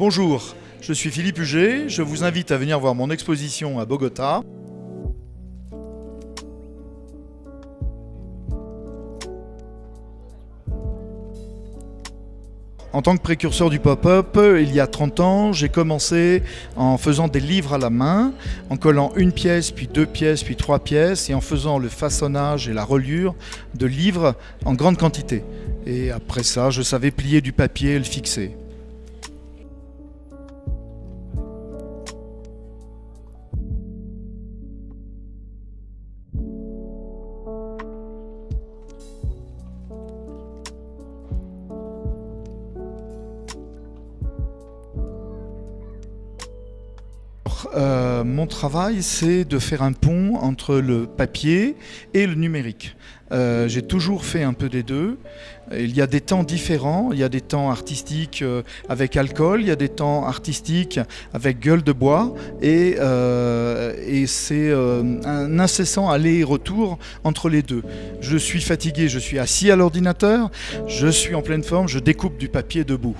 Bonjour, je suis Philippe Huget, je vous invite à venir voir mon exposition à Bogota. En tant que précurseur du pop-up, il y a 30 ans, j'ai commencé en faisant des livres à la main, en collant une pièce, puis deux pièces, puis trois pièces, et en faisant le façonnage et la reliure de livres en grande quantité. Et après ça, je savais plier du papier et le fixer. Euh, mon travail, c'est de faire un pont entre le papier et le numérique. Euh, j'ai toujours fait un peu des deux. Il y a des temps différents. Il y a des temps artistiques euh, avec alcool, il y a des temps artistiques avec gueule de bois. Et, et c'est un incessant aller-retour entre les deux. Je suis fatigué, je suis assis à l'ordinateur, je suis en pleine forme, je découpe du papier debout.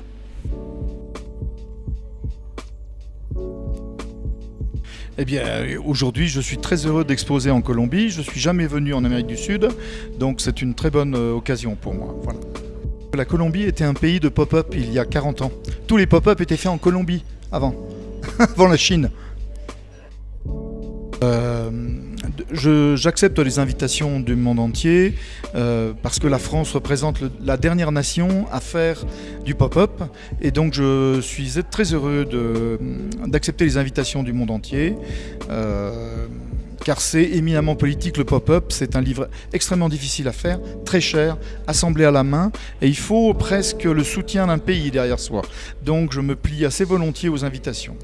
Eh bien, aujourd'hui, je suis très heureux d'exposer en Colombie. Je ne suis jamais venu en Amérique du Sud, donc c'est une très bonne euh, occasion pour moi. La Colombie était un pays de pop-up il y a 40 ans. Tous les pop-up étaient faits en Colombie avant, avant la Chine. Euh, j'accepte les invitations du monde entier euh, parce que la France représente la dernière nation à faire du pop-up et donc je suis très heureux d'accepter les invitations du monde entier. Euh, car c'est éminemment politique le pop-up, c'est un livre extrêmement difficile à faire, très cher, assemblé à la main, et il faut presque le soutien d'un pays derrière soi. Donc je me plie assez volontiers aux invitations.